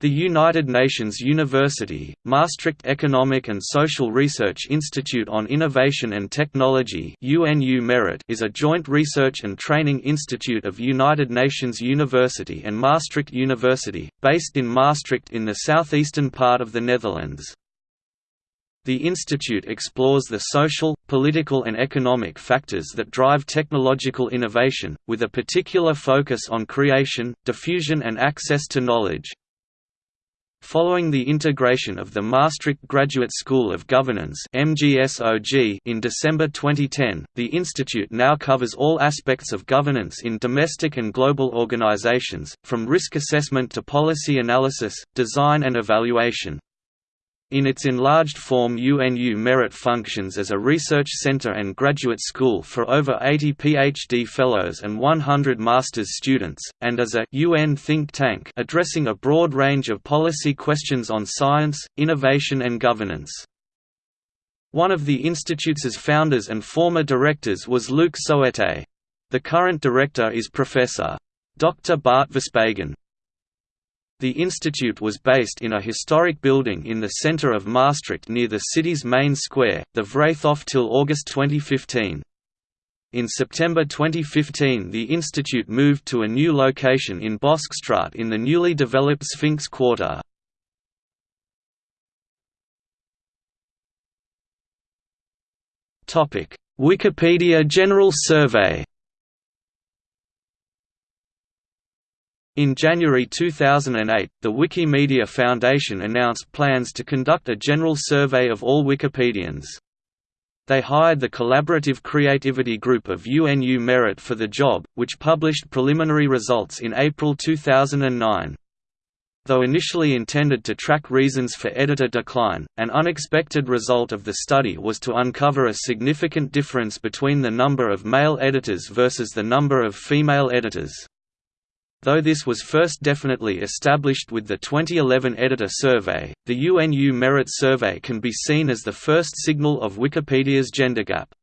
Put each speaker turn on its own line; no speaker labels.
The United Nations University, Maastricht Economic and Social Research Institute on Innovation and Technology is a joint research and training institute of United Nations University and Maastricht University, based in Maastricht in the southeastern part of the Netherlands. The institute explores the social, political and economic factors that drive technological innovation, with a particular focus on creation, diffusion and access to knowledge. Following the integration of the Maastricht Graduate School of Governance in December 2010, the institute now covers all aspects of governance in domestic and global organizations, from risk assessment to policy analysis, design and evaluation. In its enlarged form UNU Merit functions as a research center and graduate school for over 80 PhD fellows and 100 master's students, and as a UN think tank addressing a broad range of policy questions on science, innovation and governance. One of the institute's founders and former directors was Luc Soete. The current director is Professor. Dr. Bart Verspagen. The institute was based in a historic building in the centre of Maastricht near the city's main square, the Vrijthof till August 2015. In September 2015 the institute moved to a new location in Boschstraat in the newly developed Sphinx Quarter. Wikipedia General Survey In January 2008, the Wikimedia Foundation announced plans to conduct a general survey of all Wikipedians. They hired the Collaborative Creativity Group of UNU Merit for the job, which published preliminary results in April 2009. Though initially intended to track reasons for editor decline, an unexpected result of the study was to uncover a significant difference between the number of male editors versus the number of female editors. Though this was first definitely established with the 2011 Editor Survey, the UNU Merit Survey can be seen as the first signal of Wikipedia's gender gap.